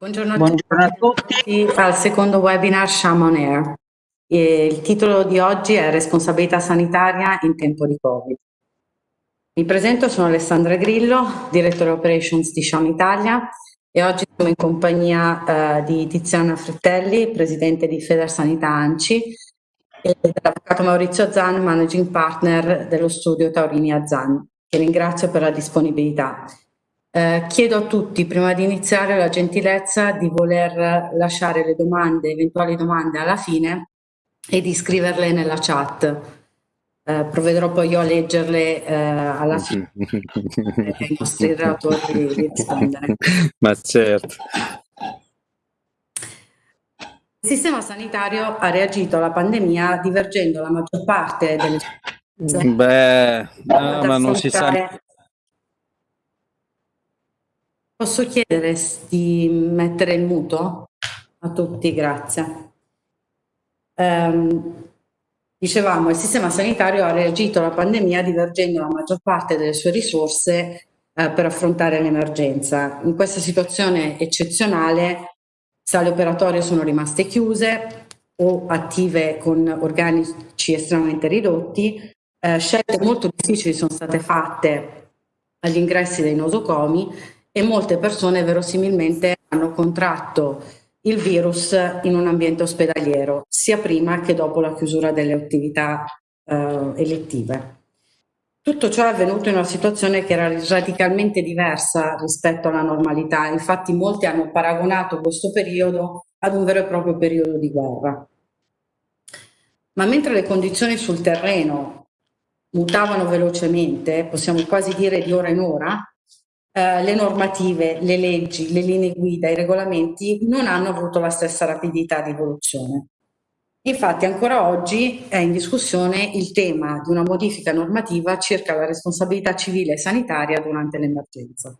Buongiorno a, Buongiorno a tutti al secondo webinar Sham on Air. il titolo di oggi è Responsabilità sanitaria in tempo di Covid. Mi presento, sono Alessandra Grillo, Direttore Operations di Sham Italia e oggi siamo in compagnia eh, di Tiziana Frittelli, Presidente di Federsanità ANCI e dell'Avvocato Maurizio Zan, Managing Partner dello studio Taurini Zan, che ringrazio per la disponibilità. Eh, chiedo a tutti, prima di iniziare, la gentilezza di voler lasciare le domande, eventuali domande alla fine e di scriverle nella chat. Eh, provvederò poi io a leggerle eh, alla fine ai nostri relatori di rispondere. Ma certo. Il sistema sanitario ha reagito alla pandemia divergendo la maggior parte delle... Beh, no, ma non si sa Posso chiedere di mettere il muto? A tutti, grazie. Um, dicevamo, il sistema sanitario ha reagito alla pandemia divergendo la maggior parte delle sue risorse eh, per affrontare l'emergenza. In questa situazione eccezionale, sale operatorie sono rimaste chiuse o attive con organici estremamente ridotti, eh, scelte molto difficili sono state fatte agli ingressi dei nosocomi e molte persone verosimilmente hanno contratto il virus in un ambiente ospedaliero, sia prima che dopo la chiusura delle attività eh, elettive. Tutto ciò è avvenuto in una situazione che era radicalmente diversa rispetto alla normalità, infatti molti hanno paragonato questo periodo ad un vero e proprio periodo di guerra. Ma mentre le condizioni sul terreno mutavano velocemente, possiamo quasi dire di ora in ora, eh, le normative, le leggi, le linee guida, i regolamenti non hanno avuto la stessa rapidità di evoluzione. Infatti ancora oggi è in discussione il tema di una modifica normativa circa la responsabilità civile e sanitaria durante l'emergenza.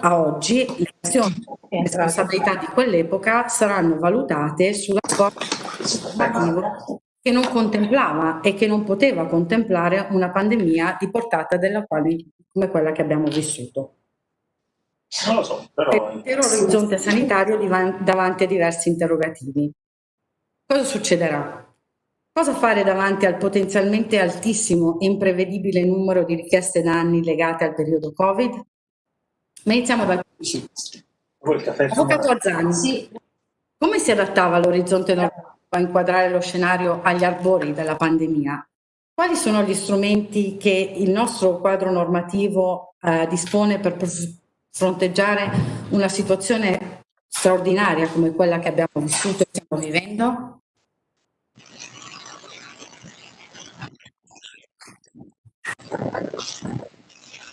A oggi le azioni e responsabilità di quell'epoca saranno valutate sulla scorta che non contemplava e che non poteva contemplare una pandemia di portata della quale, come quella che abbiamo vissuto. Non lo so, però... L'intero orizzonte sanitario davanti a diversi interrogativi. Cosa succederà? Cosa fare davanti al potenzialmente altissimo e imprevedibile numero di richieste danni legate al periodo Covid? Ma iniziamo dal principio. Avvocato Azzani, sì. come si adattava all'orizzonte normativo a inquadrare lo scenario agli arbori della pandemia, quali sono gli strumenti che il nostro quadro normativo eh, dispone per fronteggiare una situazione straordinaria come quella che abbiamo vissuto e stiamo vivendo?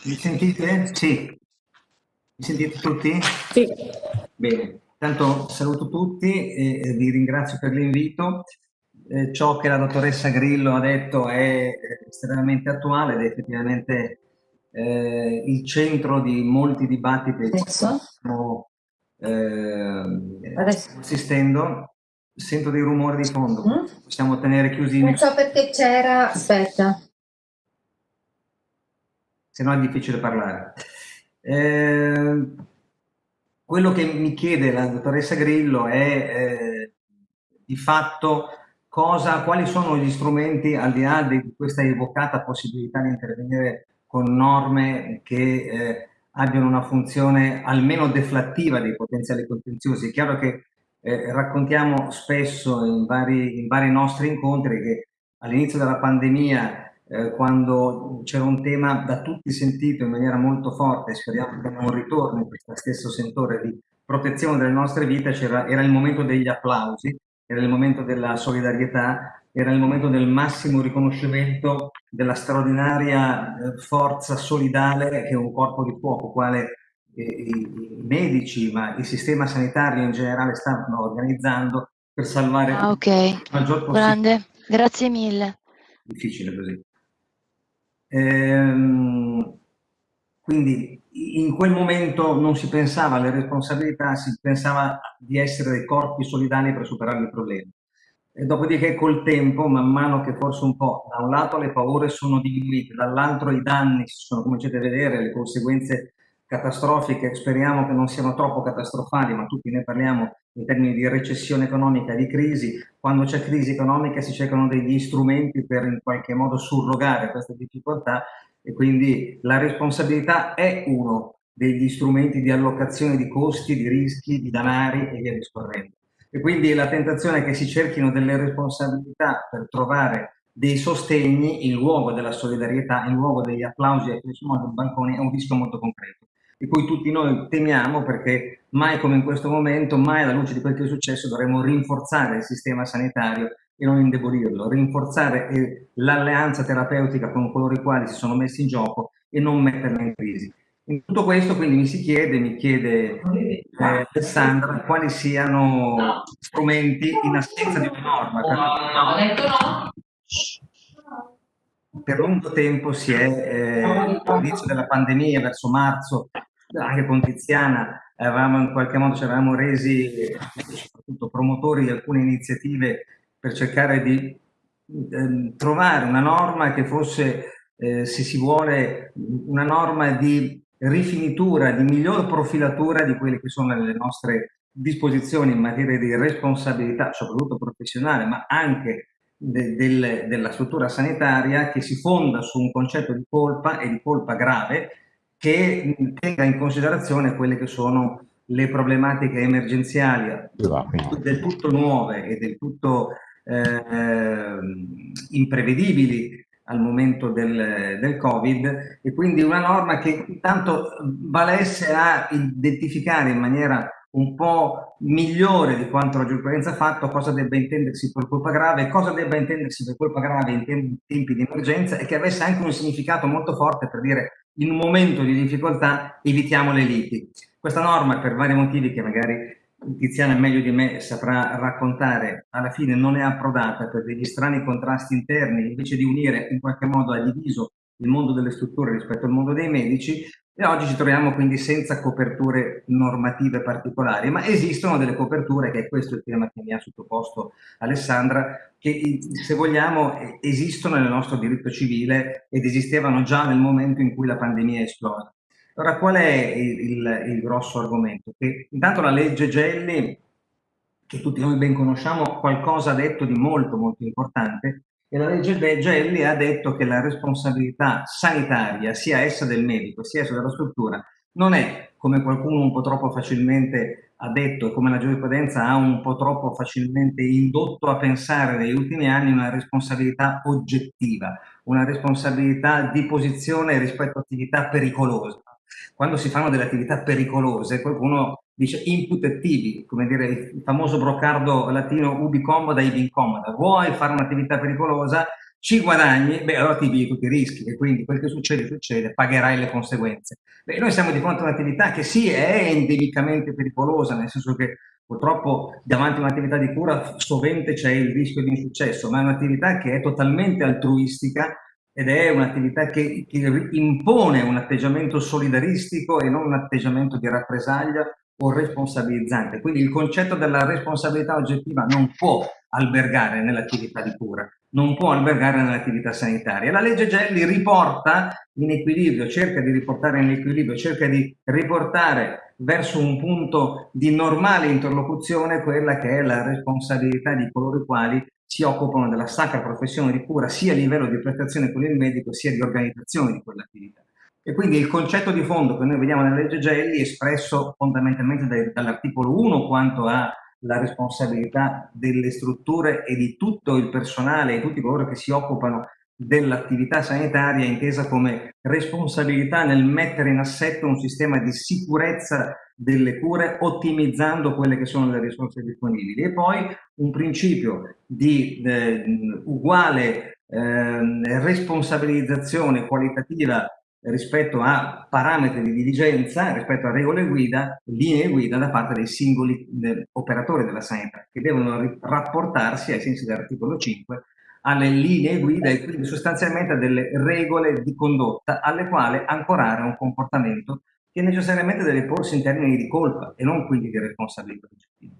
Mi sentite? Sì. Mi sentite tutti? Sì. Bene. Intanto saluto tutti e vi ringrazio per l'invito. Eh, ciò che la dottoressa Grillo ha detto è estremamente attuale ed è effettivamente eh, il centro di molti dibattiti che stiamo eh, assistendo. Sento dei rumori di fondo, mm? possiamo tenere chiusi. Non so perché c'era, aspetta. Se no è difficile parlare. Eh, quello che mi chiede la dottoressa Grillo è eh, di fatto cosa, quali sono gli strumenti al di là di questa evocata possibilità di intervenire con norme che eh, abbiano una funzione almeno deflattiva dei potenziali contenziosi. È chiaro che eh, raccontiamo spesso in vari, in vari nostri incontri che all'inizio della pandemia eh, quando c'era un tema da tutti sentito in maniera molto forte, speriamo che abbiamo un ritorno in questo stesso sentore di protezione delle nostre vite, era il momento degli applausi, era il momento della solidarietà, era il momento del massimo riconoscimento della straordinaria eh, forza solidale che un corpo di fuoco, quale i medici, ma il sistema sanitario in generale stanno organizzando per salvare ah, okay. il maggior possibile. Grande, grazie mille. Difficile così. Ehm, quindi in quel momento non si pensava alle responsabilità, si pensava di essere dei corpi solidali per superare i problemi. E dopodiché col tempo, man mano che forse un po', da un lato le paure sono diminuite, dall'altro i danni si sono cominciati a vedere, le conseguenze catastrofiche, speriamo che non siano troppo catastrofali, ma tutti ne parliamo in termini di recessione economica, di crisi. Quando c'è crisi economica si cercano degli strumenti per in qualche modo surrogare queste difficoltà e quindi la responsabilità è uno degli strumenti di allocazione di costi, di rischi, di danari e via discorrendo. E quindi la tentazione è che si cerchino delle responsabilità per trovare dei sostegni in luogo della solidarietà, in luogo degli applausi e del bancone è un rischio molto concreto di cui tutti noi temiamo perché mai come in questo momento, mai alla luce di quel che è successo, dovremmo rinforzare il sistema sanitario e non indebolirlo, rinforzare l'alleanza terapeutica con coloro i quali si sono messi in gioco e non metterla in crisi. In tutto questo quindi mi si chiede, mi chiede eh, Alessandra, quali siano strumenti in assenza di una norma. Per lungo tempo si è, eh, all'inizio della pandemia, verso marzo, anche con Tiziana avevamo in qualche modo ci eravamo resi soprattutto promotori di alcune iniziative per cercare di eh, trovare una norma che fosse, eh, se si vuole, una norma di rifinitura, di miglior profilatura di quelle che sono le nostre disposizioni in materia di responsabilità, soprattutto professionale, ma anche de, del, della struttura sanitaria che si fonda su un concetto di colpa e di colpa grave che tenga in considerazione quelle che sono le problematiche emergenziali del tutto nuove e del tutto eh, imprevedibili al momento del, del, Covid e quindi una norma che intanto valesse a identificare in maniera un po' migliore di quanto la giurisprudenza ha fatto cosa debba intendersi per colpa grave, cosa debba intendersi per colpa grave in tempi di emergenza e che avesse anche un significato molto forte per dire in un momento di difficoltà evitiamo le liti. Questa norma, per vari motivi che magari Tiziana meglio di me saprà raccontare, alla fine non è approdata per degli strani contrasti interni, invece di unire in qualche modo ha diviso il mondo delle strutture rispetto al mondo dei medici e oggi ci troviamo quindi senza coperture normative particolari, ma esistono delle coperture, che è questo il tema che mi ha sottoposto Alessandra, che se vogliamo esistono nel nostro diritto civile ed esistevano già nel momento in cui la pandemia è esplosa. Allora qual è il, il, il grosso argomento? Che intanto la legge Gelli, che tutti noi ben conosciamo, qualcosa ha detto di molto molto importante, e la legge Gelli ha detto che la responsabilità sanitaria, sia essa del medico, sia essa della struttura, non è, come qualcuno un po' troppo facilmente ha detto e come la giurisprudenza ha un po' troppo facilmente indotto a pensare negli ultimi anni, una responsabilità oggettiva, una responsabilità di posizione rispetto a attività pericolose. Quando si fanno delle attività pericolose, qualcuno dice input attivi, come dire il famoso brocardo latino ubi comoda, ibi incomoda. Vuoi fare un'attività pericolosa, ci guadagni, beh allora ti vivi tutti i rischi e quindi quel che succede succede, pagherai le conseguenze. Beh, noi siamo di fronte a un'attività che sì è endemicamente pericolosa, nel senso che purtroppo davanti a un'attività di cura sovente c'è il rischio di insuccesso, ma è un'attività che è totalmente altruistica ed è un'attività che, che impone un atteggiamento solidaristico e non un atteggiamento di rappresaglia o responsabilizzante. Quindi il concetto della responsabilità oggettiva non può albergare nell'attività di cura, non può albergare nell'attività sanitaria. La legge Gelli riporta in equilibrio, cerca di riportare in equilibrio, cerca di riportare verso un punto di normale interlocuzione quella che è la responsabilità di coloro i quali si occupano della sacra professione di cura sia a livello di prestazione con il medico sia di organizzazione di quell'attività. E quindi il concetto di fondo che noi vediamo nella legge Gelli espresso fondamentalmente dall'articolo 1 quanto alla responsabilità delle strutture e di tutto il personale e tutti coloro che si occupano dell'attività sanitaria intesa come responsabilità nel mettere in assetto un sistema di sicurezza delle cure ottimizzando quelle che sono le risorse disponibili. E poi un principio di eh, uguale eh, responsabilizzazione qualitativa rispetto a parametri di diligenza, rispetto a regole guida, linee guida da parte dei singoli eh, operatori della sanità, che devono rapportarsi ai sensi dell'articolo 5 alle linee guida e quindi sostanzialmente a delle regole di condotta alle quali ancorare un comportamento che necessariamente deve porsi in termini di colpa e non quindi di responsabilità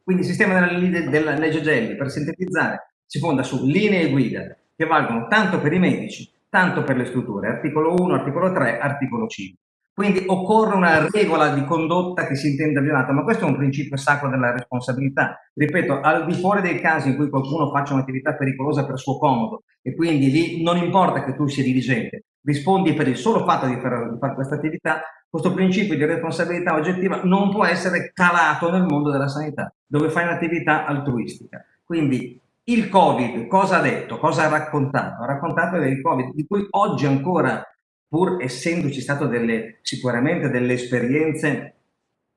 Quindi il sistema della, della legge Gelli, per sintetizzare, si fonda su linee guida che valgono tanto per i medici tanto per le strutture, articolo 1, articolo 3, articolo 5. Quindi occorre una regola di condotta che si intenda violata, ma questo è un principio sacro della responsabilità. Ripeto, al di fuori dei casi in cui qualcuno faccia un'attività pericolosa per suo comodo e quindi lì non importa che tu sia dirigente, rispondi per il solo fatto di fare, fare questa attività, questo principio di responsabilità oggettiva non può essere calato nel mondo della sanità, dove fai un'attività altruistica. Quindi il Covid cosa ha detto? Cosa ha raccontato? Ha raccontato del Covid, di cui oggi ancora pur essendoci stato delle, sicuramente delle esperienze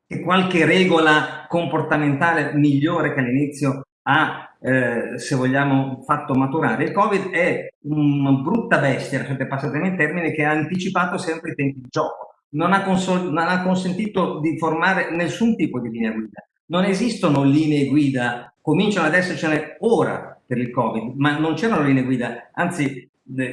e qualche regola comportamentale migliore che all'inizio ha, eh, se vogliamo, fatto maturare. Il Covid è una brutta bestia, se passatemi il termine, che ha anticipato sempre i tempi di gioco. Non ha, non ha consentito di formare nessun tipo di linea guida. Non esistono linee guida, cominciano ad essercene ora per il Covid, ma non c'erano linee guida, anzi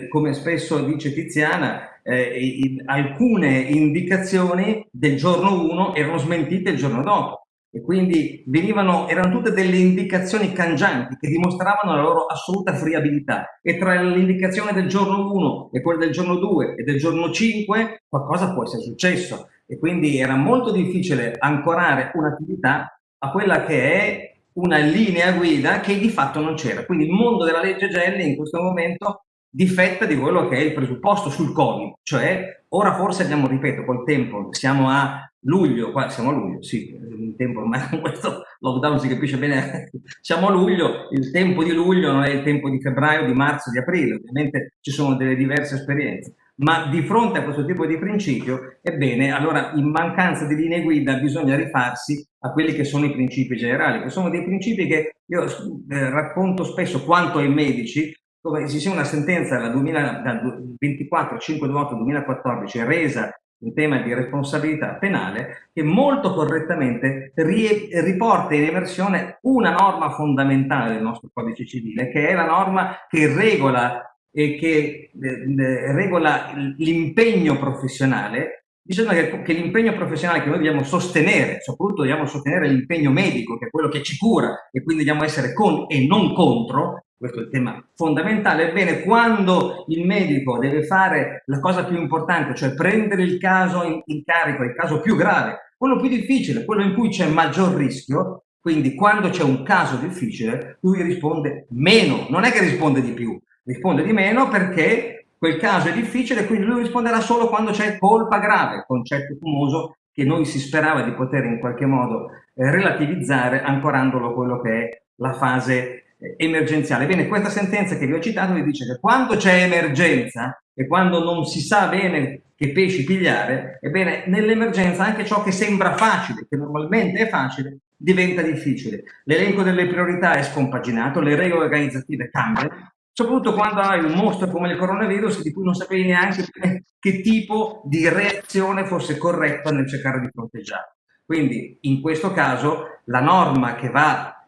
come spesso dice Tiziana, eh, alcune indicazioni del giorno 1 erano smentite il giorno dopo. E quindi venivano, erano tutte delle indicazioni cangianti che dimostravano la loro assoluta friabilità. E tra l'indicazione del giorno 1 e quella del giorno 2 e del giorno 5 qualcosa può essere successo. E quindi era molto difficile ancorare un'attività a quella che è una linea guida che di fatto non c'era. Quindi il mondo della legge Gelli in questo momento difetta di quello che è il presupposto sul Covid, cioè ora forse abbiamo, ripeto, col tempo, siamo a luglio, qua siamo a luglio, sì, il tempo ormai con questo lockdown si capisce bene, siamo a luglio, il tempo di luglio non è il tempo di febbraio, di marzo, di aprile, ovviamente ci sono delle diverse esperienze, ma di fronte a questo tipo di principio, ebbene, allora in mancanza di linee guida bisogna rifarsi a quelli che sono i principi generali, che sono dei principi che io eh, racconto spesso quanto ai medici, dove ci sia una sentenza dal, 2000, dal 24 528 2014 resa in tema di responsabilità penale che molto correttamente riporta in emersione una norma fondamentale del nostro codice civile che è la norma che regola e che eh, regola l'impegno professionale. Dicendo che, che l'impegno professionale che noi dobbiamo sostenere, soprattutto dobbiamo sostenere l'impegno medico, che è quello che ci cura, e quindi dobbiamo essere con e non contro, questo è il tema fondamentale, ebbene quando il medico deve fare la cosa più importante, cioè prendere il caso in, in carico, il caso più grave, quello più difficile, quello in cui c'è maggior rischio, quindi quando c'è un caso difficile, lui risponde meno, non è che risponde di più, risponde di meno perché quel caso è difficile, quindi lui risponderà solo quando c'è colpa grave, concetto famoso che noi si sperava di poter in qualche modo eh, relativizzare ancorandolo a quello che è la fase emergenziale. Bene, questa sentenza che vi ho citato vi dice che quando c'è emergenza e quando non si sa bene che pesci pigliare, ebbene, nell'emergenza anche ciò che sembra facile, che normalmente è facile, diventa difficile. L'elenco delle priorità è scompaginato, le regole organizzative cambiano, soprattutto quando hai un mostro come il coronavirus di cui non sapevi neanche che tipo di reazione fosse corretta nel cercare di fronteggiare. Quindi in questo caso la norma che va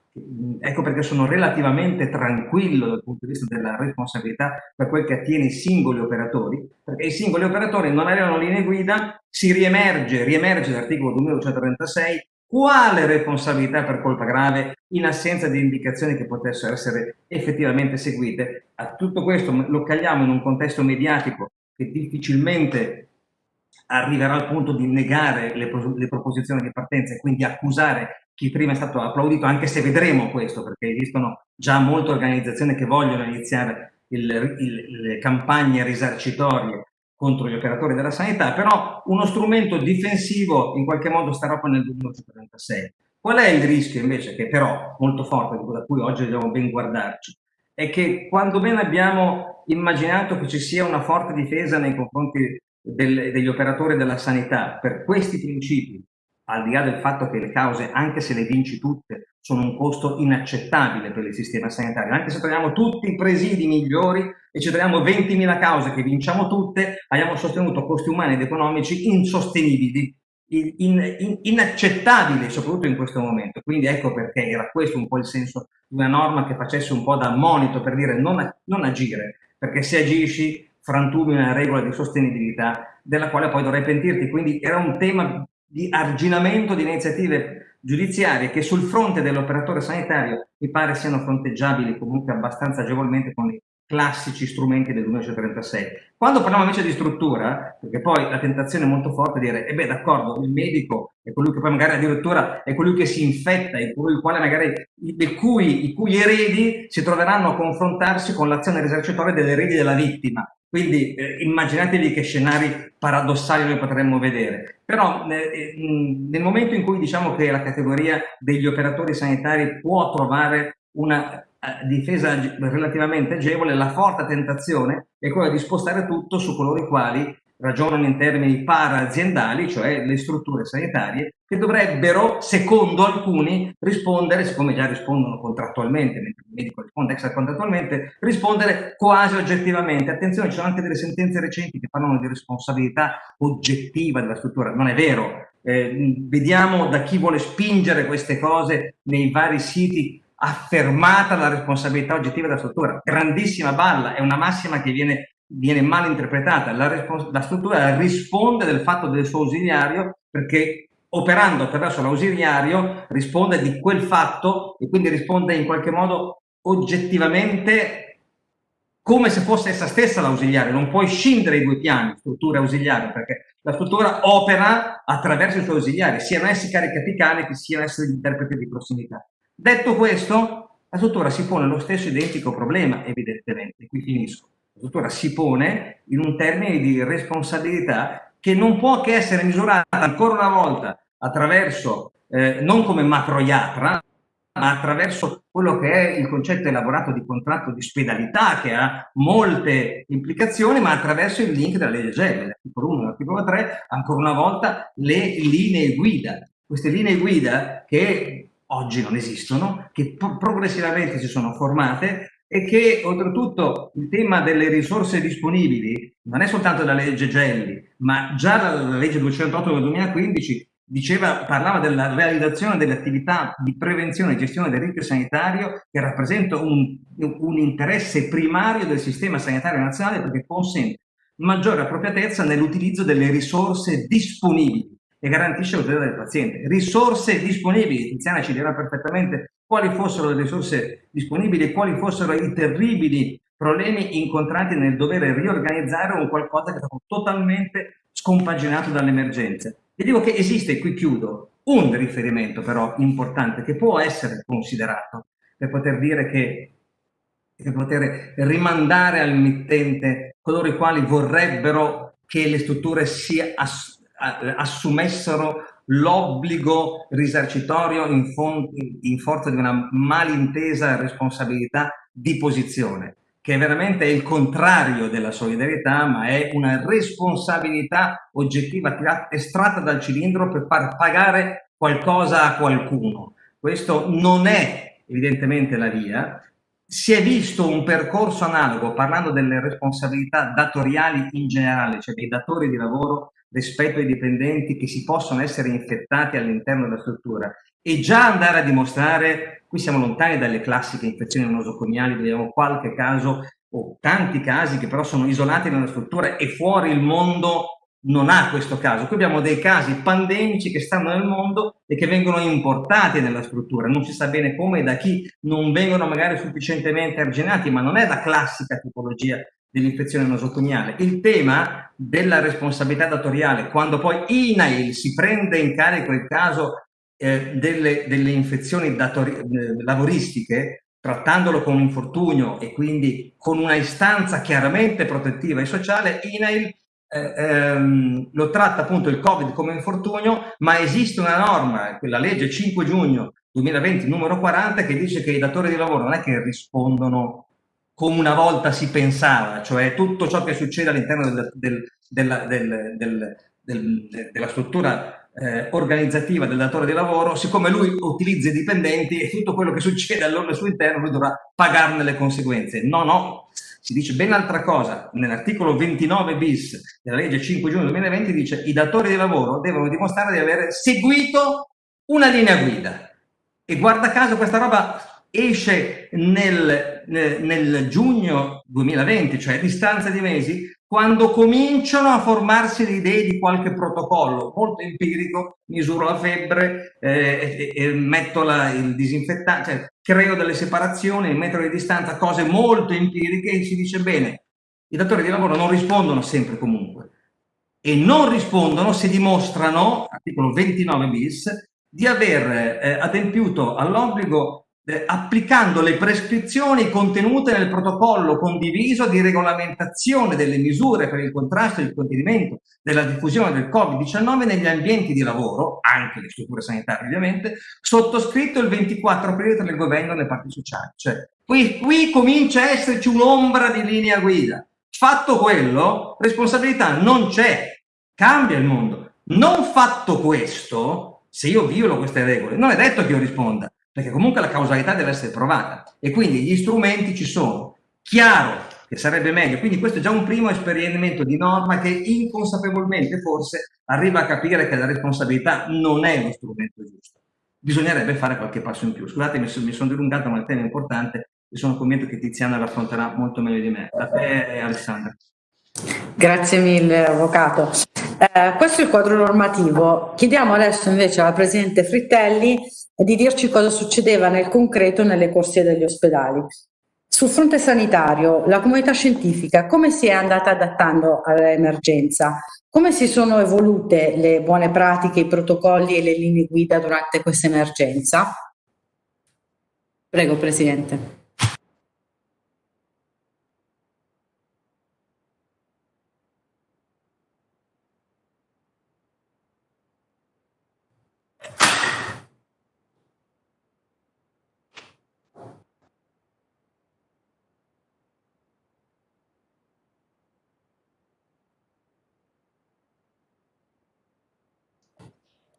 Ecco perché sono relativamente tranquillo dal punto di vista della responsabilità per quel che attiene i singoli operatori, perché i singoli operatori non avevano linee guida, si riemerge, riemerge l'articolo 2236, quale responsabilità per colpa grave in assenza di indicazioni che potessero essere effettivamente seguite. A tutto questo lo cagliamo in un contesto mediatico che difficilmente arriverà al punto di negare le, le proposizioni di partenza e quindi accusare chi prima è stato applaudito, anche se vedremo questo, perché esistono già molte organizzazioni che vogliono iniziare il, il, le campagne risarcitorie contro gli operatori della sanità, però uno strumento difensivo in qualche modo starà poi nel 2036. Qual è il rischio invece, che però molto forte, da cui oggi dobbiamo ben guardarci, è che quando ben abbiamo immaginato che ci sia una forte difesa nei confronti del, degli operatori della sanità per questi principi, al di là del fatto che le cause, anche se le vinci tutte, sono un costo inaccettabile per il sistema sanitario, anche se troviamo tutti i presidi migliori e ci troviamo 20.000 cause che vinciamo tutte, abbiamo sostenuto costi umani ed economici insostenibili, in, in, inaccettabili soprattutto in questo momento. Quindi ecco perché era questo un po' il senso di una norma che facesse un po' da monito per dire non, non agire, perché se agisci frantumi una regola di sostenibilità della quale poi dovrai pentirti. Quindi era un tema di arginamento di iniziative giudiziarie che sul fronte dell'operatore sanitario mi pare siano fronteggiabili comunque abbastanza agevolmente con i classici strumenti del 1936. Quando parliamo invece di struttura, perché poi la tentazione è molto forte di dire, e eh beh d'accordo, il medico è colui che poi magari addirittura è colui che si infetta, è colui il quale magari, i, cui, i cui eredi si troveranno a confrontarsi con l'azione risarcitoria degli eredi della vittima. Quindi eh, immaginatevi che scenari paradossali noi potremmo vedere. Però eh, nel momento in cui diciamo che la categoria degli operatori sanitari può trovare una eh, difesa relativamente agevole, la forte tentazione è quella di spostare tutto su coloro i quali ragionano in termini para-aziendali, cioè le strutture sanitarie, che dovrebbero, secondo alcuni, rispondere, siccome già rispondono contrattualmente, mentre il medico risponde extracontrattualmente, rispondere quasi oggettivamente. Attenzione, ci sono anche delle sentenze recenti che parlano di responsabilità oggettiva della struttura. Non è vero. Eh, vediamo da chi vuole spingere queste cose nei vari siti affermata la responsabilità oggettiva della struttura. Grandissima balla, è una massima che viene, viene mal interpretata. La, la, struttura risponde del fatto del suo ausiliario perché operando attraverso l'ausiliario risponde di quel fatto e quindi risponde in qualche modo oggettivamente come se fosse essa stessa l'ausiliario, non puoi scindere i due piani, struttura e ausiliario, perché la struttura opera attraverso i suoi ausiliari, siano essi caricapicali che siano essi gli interpreti di prossimità. Detto questo, la struttura si pone lo stesso identico problema, evidentemente, qui finisco. La struttura si pone in un termine di responsabilità che non può che essere misurata ancora una volta attraverso, eh, non come macroiatra, ma attraverso quello che è il concetto elaborato di contratto di spedalità, che ha molte implicazioni, ma attraverso il link della legge GEL, l'articolo 1 e l'articolo 3, ancora una volta le linee guida. Queste linee guida che oggi non esistono, che progressivamente si sono formate e che oltretutto il tema delle risorse disponibili non è soltanto la legge Gelli, ma già la, legge 208 del 2015 diceva, parlava della realizzazione delle attività di prevenzione e gestione del rischio sanitario che rappresenta un, un interesse primario del sistema sanitario nazionale perché consente maggiore appropriatezza nell'utilizzo delle risorse disponibili e garantisce la tutela del paziente. Risorse disponibili, Tiziana ci dirà perfettamente quali fossero le risorse disponibili e quali fossero i terribili problemi incontrati nel dover riorganizzare un qualcosa che è stato totalmente scompaginato dall'emergenza. E dico che esiste, qui chiudo, un riferimento però importante che può essere considerato per poter dire che per poter rimandare al mittente coloro i quali vorrebbero che le strutture si ass assumessero l'obbligo risarcitorio in, in, forza di una malintesa responsabilità di posizione, che veramente è il contrario della solidarietà, ma è una responsabilità oggettiva estratta dal cilindro per far pagare qualcosa a qualcuno. Questo non è evidentemente la via. Si è visto un percorso analogo, parlando delle responsabilità datoriali in generale, cioè dei datori di lavoro rispetto ai dipendenti che si possono essere infettati all'interno della struttura. E già andare a dimostrare, qui siamo lontani dalle classiche infezioni nosocomiali, vediamo qualche caso o tanti casi che però sono isolati nella struttura e fuori il mondo non ha questo caso. Qui abbiamo dei casi pandemici che stanno nel mondo e che vengono importati nella struttura, non si sa bene come e da chi, non vengono magari sufficientemente arginati, ma non è la classica tipologia dell'infezione nosocomiale. Il tema della responsabilità datoriale, quando poi INAIL si prende in carico il caso eh, delle, delle, infezioni eh, lavoristiche, trattandolo con un infortunio e quindi con una istanza chiaramente protettiva e sociale, INAIL eh, ehm, lo tratta appunto il Covid come infortunio, ma esiste una norma, quella legge 5 giugno 2020 numero 40, che dice che i datori di lavoro non è che rispondono come una volta si pensava, cioè tutto ciò che succede all'interno del, del, della, del, della, struttura eh, organizzativa del datore di lavoro, siccome lui utilizza i dipendenti e tutto quello che succede al loro suo interno lui dovrà pagarne le conseguenze. No, no, si dice ben altra cosa. Nell'articolo 29 bis della legge 5 giugno 2020 dice i datori di lavoro devono dimostrare di aver seguito una linea guida. E guarda caso questa roba esce nel, nel giugno 2020, cioè a distanza di mesi, quando cominciano a formarsi le idee di qualche protocollo. Molto empirico, misuro la febbre, eh, e, e metto la, il disinfettante, cioè creo delle separazioni, il metro di distanza, cose molto empiriche e si dice bene, i datori di lavoro non rispondono sempre comunque. E non rispondono se dimostrano, articolo 29 bis, di aver eh, adempiuto all'obbligo eh, applicando le prescrizioni contenute nel protocollo condiviso di regolamentazione delle misure per il contrasto e il contenimento della diffusione del Covid-19 negli ambienti di lavoro, anche le strutture sanitarie ovviamente, sottoscritto il 24 aprile tra il governo e le parti sociali. Cioè, qui, qui comincia a esserci un'ombra di linea guida. Fatto quello, responsabilità non c'è, cambia il mondo. Non fatto questo, se io violo queste regole, non è detto che io risponda, perché comunque la causalità deve essere provata e quindi gli strumenti ci sono. Chiaro che sarebbe meglio, quindi questo è già un primo esperimento di norma che inconsapevolmente forse arriva a capire che la responsabilità non è lo strumento giusto. Bisognerebbe fare qualche passo in più. Scusate, mi sono, mi sono dilungato, ma il tema è importante e sono convinto che Tiziana l'affronterà molto meglio di me. A te, Alessandra. Grazie mille, Avvocato. Eh, questo è il quadro normativo. Chiediamo adesso invece alla Presidente Frittelli di dirci cosa succedeva nel concreto nelle corsie degli ospedali. Sul fronte sanitario, la comunità scientifica come si è andata adattando all'emergenza? Come si sono evolute le buone pratiche, i protocolli e le linee guida durante questa emergenza? Prego, Presidente.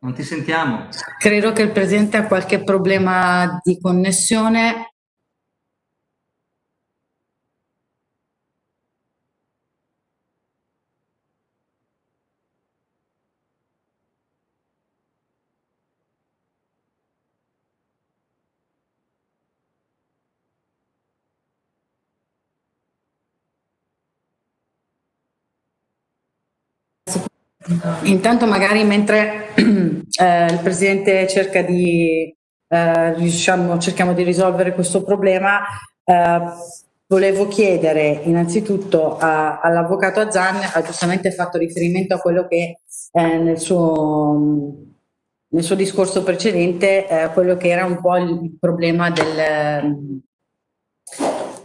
Non ti sentiamo. Credo che il Presidente ha qualche problema di connessione. Intanto magari mentre eh, il Presidente cerca di, eh, diciamo, cerchiamo di risolvere questo problema, eh, volevo chiedere innanzitutto all'Avvocato Azzan, ha giustamente fatto riferimento a quello che eh, nel suo, nel, suo, discorso precedente, eh, quello che era un po' il problema del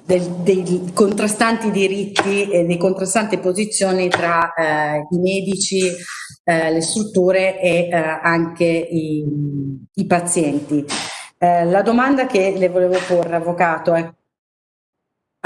del, dei contrastanti diritti e delle contrastanti posizioni tra eh, i medici, eh, le strutture e eh, anche i, i pazienti. Eh, la domanda che le volevo porre, Avvocato, è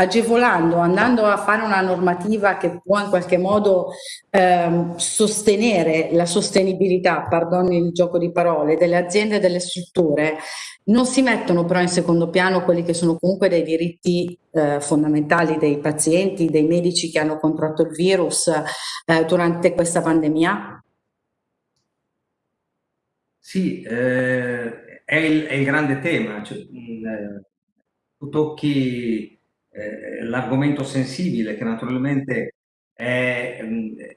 agevolando, andando a fare una normativa che può in qualche modo ehm, sostenere la sostenibilità, pardoni il gioco di parole, delle aziende e delle strutture, non si mettono però in secondo piano quelli che sono comunque dei diritti eh, fondamentali dei pazienti, dei medici che hanno contratto il virus eh, durante questa pandemia? Sì, eh, è, il, è, il, grande tema. Cioè, mh, eh, tu tocchi eh, l'argomento sensibile che naturalmente è,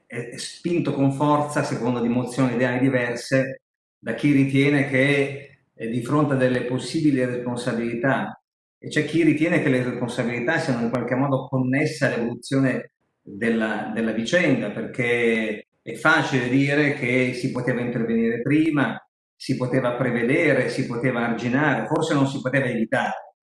è, spinto con forza secondo dimozioni ideali diverse da chi ritiene che di fronte a delle possibili responsabilità e c'è chi ritiene che le responsabilità siano in qualche modo connesse all'evoluzione della, della vicenda perché è facile dire che si poteva intervenire prima, si poteva prevedere, si poteva arginare, forse non si poteva evitare,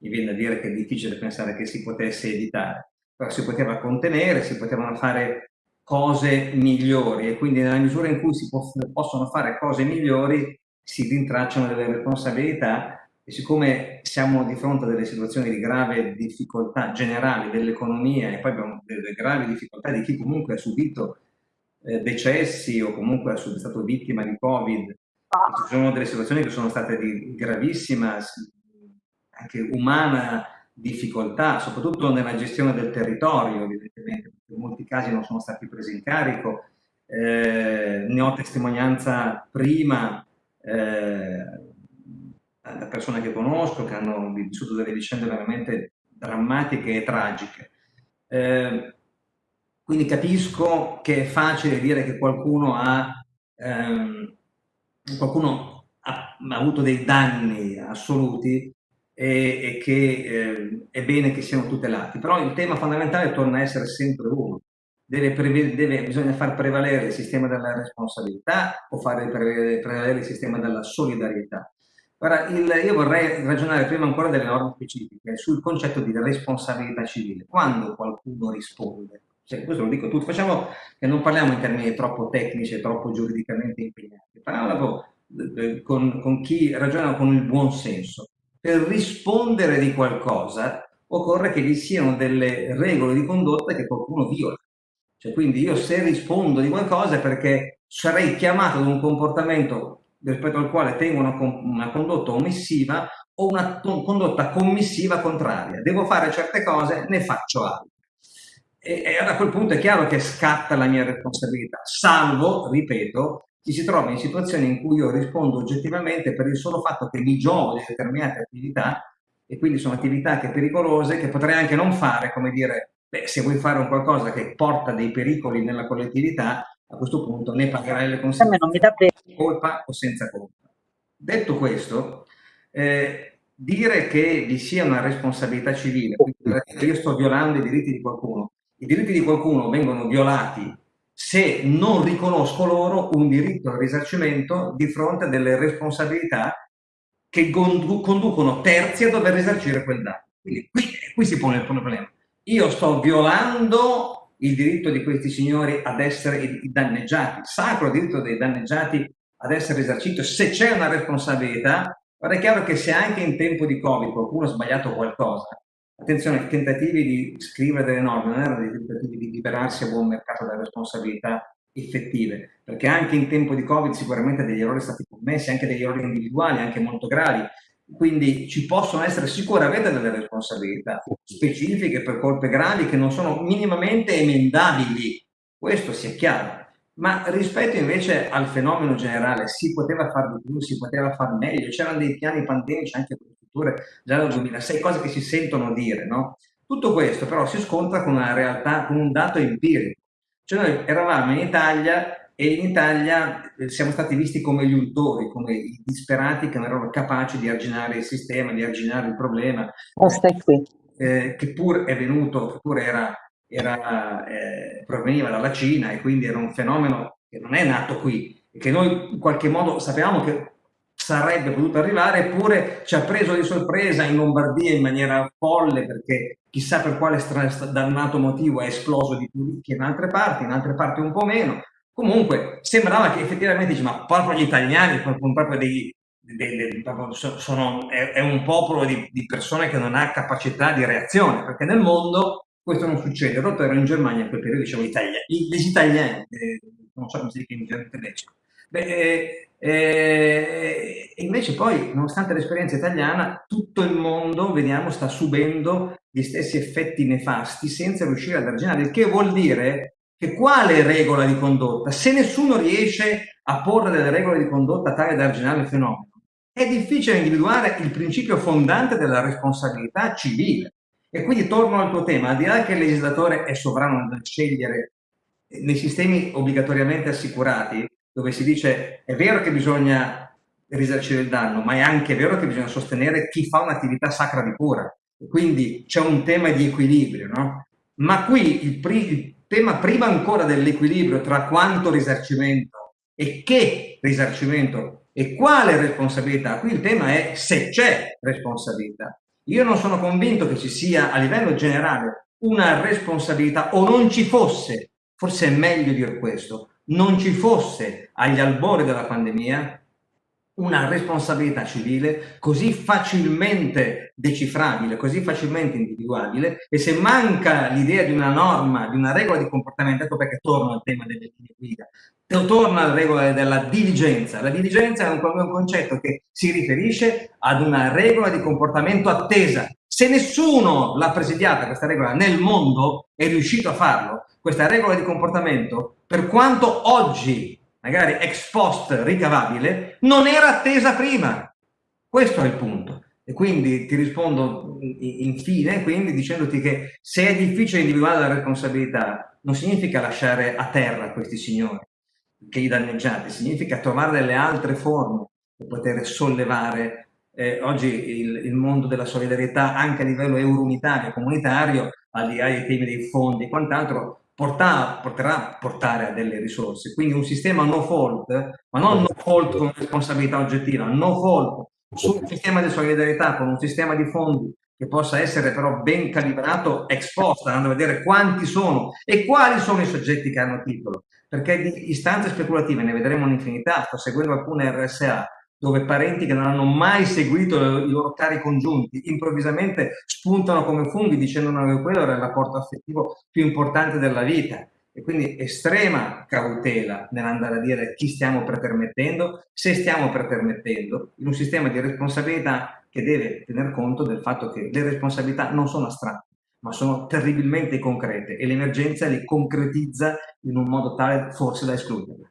mi viene da dire che è difficile pensare che si potesse evitare, però si poteva contenere, si potevano fare cose migliori e quindi nella misura in cui si possono fare cose migliori si rintracciano delle responsabilità e siccome siamo di fronte a delle situazioni di grave difficoltà generali dell'economia e poi abbiamo delle gravi difficoltà di chi comunque ha subito eh, decessi o comunque è stato vittima di Covid, ci sono delle situazioni che sono state di gravissima, anche umana difficoltà, soprattutto nella gestione del territorio, evidentemente, perché in molti casi non sono stati presi in carico. Eh, ne ho testimonianza prima eh, da persone che conosco, che hanno vissuto delle vicende veramente drammatiche e tragiche. Eh, quindi capisco che è facile dire che qualcuno ha, ehm, qualcuno ha, ha, avuto dei danni assoluti e, e che eh, è bene che siano tutelati, però il tema fondamentale torna a essere sempre uno. Deve deve, bisogna far prevalere il sistema della responsabilità o fare prevalere, il sistema della solidarietà. Ora, il, io vorrei ragionare prima ancora delle norme specifiche sul concetto di responsabilità civile. Quando qualcuno risponde, cioè, questo lo dico tutto, facciamo che non parliamo in termini troppo tecnici e troppo giuridicamente impegnati, parliamo con, con chi ragiona con il buon senso. Per rispondere di qualcosa occorre che vi siano delle regole di condotta che qualcuno viola. Cioè, quindi io se rispondo di qualcosa è perché sarei chiamato ad un comportamento rispetto al quale tengo una, una condotta omissiva o una condotta commissiva contraria. Devo fare certe cose, ne faccio altre e, e a quel punto è chiaro che scatta la mia responsabilità, salvo, ripeto, chi si trova in situazioni in cui io rispondo oggettivamente per il solo fatto che mi giovo di determinate attività e quindi sono attività che pericolose che potrei anche non fare, come dire, beh, se vuoi fare un qualcosa che porta dei pericoli nella collettività, a questo punto ne pagherai le conseguenze, colpa o senza colpa. Detto questo, eh, dire che vi sia una responsabilità civile, quindi io sto violando i diritti di qualcuno, i diritti di qualcuno vengono violati se non riconosco loro un diritto al risarcimento di fronte a delle responsabilità che conducono terzi a dover risarcire quel danno. Quindi qui, qui si pone il problema. Io sto violando il diritto di questi signori ad essere danneggiati, sacro diritto dei danneggiati ad essere risarcito. Se c'è una responsabilità, ora è chiaro che se anche in tempo di Covid qualcuno ha sbagliato qualcosa, Attenzione, i tentativi di scrivere delle norme non erano dei tentativi di liberarsi a buon mercato dalle responsabilità effettive, perché anche in tempo di Covid sicuramente degli errori sono stati commessi, anche degli errori individuali, anche molto gravi, quindi ci possono essere sicuramente delle responsabilità specifiche per colpe gravi che non sono minimamente emendabili, questo sia chiaro. Ma rispetto invece al fenomeno generale, si poteva fare di più, si poteva fare meglio, c'erano dei piani pandemici anche per strutture già dal 2006, cose che si sentono dire, no? Tutto questo però si scontra con una realtà, con un dato empirico. Cioè noi eravamo in Italia e in Italia eh, siamo stati visti come gli untori, come i disperati che non erano capaci di arginare il sistema, di arginare il problema. Oh, stai qui. Eh, che pur è venuto, che pur era, era eh, proveniva dalla Cina e quindi era un fenomeno che non è nato qui, che noi in qualche modo sapevamo che sarebbe potuto arrivare, eppure ci ha preso di sorpresa in Lombardia in maniera folle perché chissà per quale dannato motivo è esploso di più che in altre parti, in altre parti un po' meno. Comunque sembrava che effettivamente dice, ma proprio gli italiani proprio dei, dei, dei sono, è, è, un popolo di, di, persone che non ha capacità di reazione, perché nel mondo questo non succede. Ero in Germania in quel periodo, dicevo Italia, gli italiani, eh, non so come si dice in tedesco. Beh, eh, e invece poi, nonostante l'esperienza italiana, tutto il mondo, vediamo, sta subendo gli stessi effetti nefasti senza riuscire ad arginare, il che vuol dire che quale regola di condotta? Se nessuno riesce a porre delle regole di condotta tale da arginare il fenomeno, è difficile individuare il principio fondante della responsabilità civile. E quindi torno al tuo tema, al di là che il legislatore è sovrano nel scegliere nei sistemi obbligatoriamente assicurati, dove si dice è vero che bisogna risarcire il danno, ma è anche vero che bisogna sostenere chi fa un'attività sacra di cura. Quindi c'è un tema di equilibrio, no? Ma qui il, il tema prima ancora dell'equilibrio tra quanto risarcimento e che risarcimento e quale responsabilità, qui il tema è se c'è responsabilità. Io non sono convinto che ci sia a livello generale una responsabilità o non ci fosse, forse è meglio dire questo, non ci fosse agli albori della pandemia una responsabilità civile così facilmente decifrabile, così facilmente individuabile e se manca l'idea di una norma, di una regola di comportamento, ecco perché torno al tema delle linee guida, torna alla regola della diligenza. La diligenza è un concetto che si riferisce ad una regola di comportamento attesa. Se nessuno l'ha presidiata questa regola nel mondo, è riuscito a farlo, questa regola di comportamento, per quanto oggi magari ex post ricavabile, non era attesa prima. Questo è il punto. E quindi ti rispondo infine, quindi dicendoti che se è difficile individuare la responsabilità, non significa lasciare a terra questi signori, che i danneggiati, significa trovare delle altre forme per poter sollevare eh, oggi il, il, mondo della solidarietà anche a livello eurounitario, comunitario, al di là dei temi dei fondi e quant'altro, porterà, a portare a delle risorse. Quindi un sistema no fault, ma non no fault con responsabilità oggettiva, no fault sul sistema di solidarietà con un sistema di fondi che possa essere però ben calibrato ex post, andando a vedere quanti sono e quali sono i soggetti che hanno titolo, perché di istanze speculative ne vedremo un'infinità, sto seguendo alcune RSA dove parenti che non hanno mai seguito i loro cari congiunti improvvisamente spuntano come funghi dicendo che quello era il rapporto affettivo più importante della vita e quindi estrema cautela nell'andare a dire chi stiamo pretermettendo, se stiamo pretermettendo, in un sistema di responsabilità che deve tener conto del fatto che le responsabilità non sono astratte, ma sono terribilmente concrete e l'emergenza li concretizza in un modo tale forse da escluderle.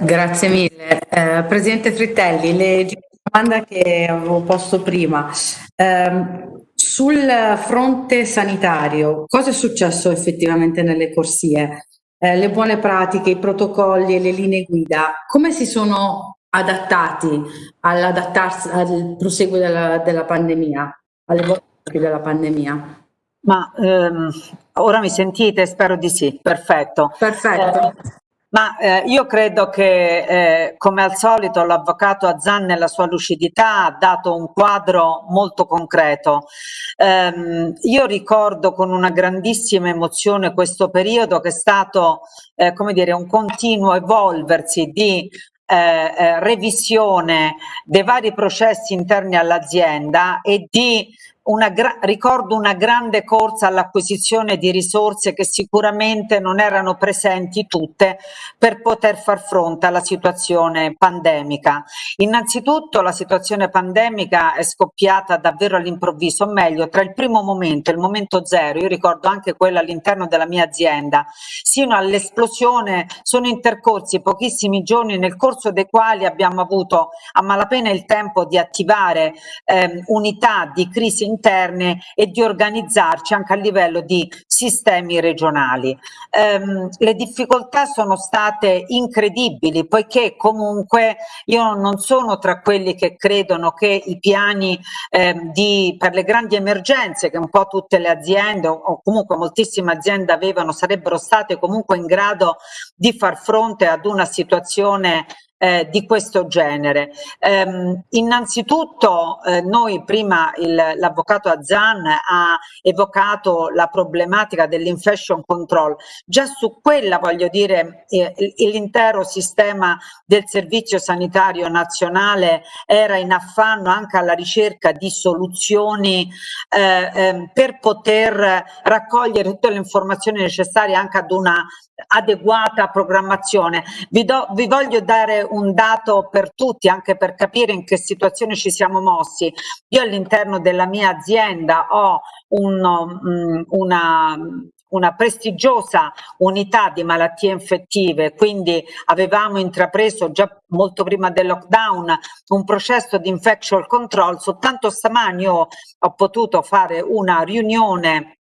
Grazie mille. Eh, Presidente Frittelli, le domanda che avevo posto prima. Eh, sul fronte sanitario, cosa è successo effettivamente nelle corsie? Eh, le buone pratiche, i protocolli e le linee guida, come si sono adattati all'adattarsi al proseguo della, della pandemia, alle volte della pandemia? Ma ehm, ora mi sentite? Spero di sì, perfetto. Perfetto. Eh, ma eh, io credo che, eh, come al solito, l'avvocato Azzan nella sua lucidità ha dato un quadro molto concreto. Um, io ricordo con una grandissima emozione questo periodo che è stato, eh, come dire, un continuo evolversi di eh, eh, revisione dei vari processi interni all'azienda e di una ricordo una grande corsa all'acquisizione di risorse che sicuramente non erano presenti tutte per poter far fronte alla situazione pandemica. Innanzitutto la situazione pandemica è scoppiata davvero all'improvviso, o meglio tra il primo momento il momento zero, io ricordo anche quello all'interno della mia azienda, sino all'esplosione sono intercorsi pochissimi giorni nel corso dei quali abbiamo avuto a malapena il tempo di attivare eh, unità di crisi interne e di organizzarci anche a livello di sistemi regionali. Um, le difficoltà sono state incredibili poiché comunque io non sono tra quelli che credono che i piani eh, di, per le grandi emergenze che un po' tutte le aziende o comunque moltissime aziende avevano sarebbero state comunque in grado di far fronte ad una situazione eh, di questo genere. Ehm, innanzitutto eh, noi prima l'avvocato Azzan ha evocato la problematica dell'infection control, già su quella voglio dire eh, l'intero sistema del servizio sanitario nazionale era in affanno anche alla ricerca di soluzioni eh, ehm, per poter raccogliere tutte le informazioni necessarie anche ad una adeguata programmazione. Vi, do, vi, voglio dare un dato per tutti, anche per capire in che situazione ci siamo mossi. Io all'interno della mia azienda ho un, um, una una prestigiosa unità di malattie infettive, quindi avevamo intrapreso già molto prima del lockdown un processo di infection control, soltanto stamani ho potuto fare una riunione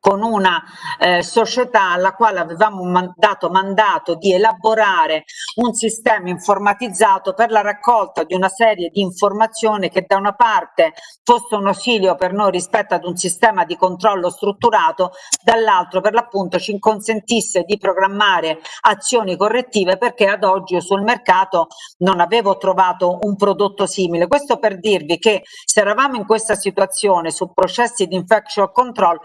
con una eh, società alla quale avevamo man dato mandato di elaborare un sistema informatizzato per la raccolta di una serie di informazioni che da una parte fosse un ausilio per noi rispetto ad un sistema di controllo strutturato, dall'altro per l'appunto ci consentisse di programmare azioni correttive perché ad oggi sul mercato non avevo trovato un prodotto simile. Questo per dirvi che se eravamo in questa situazione su processi di infection control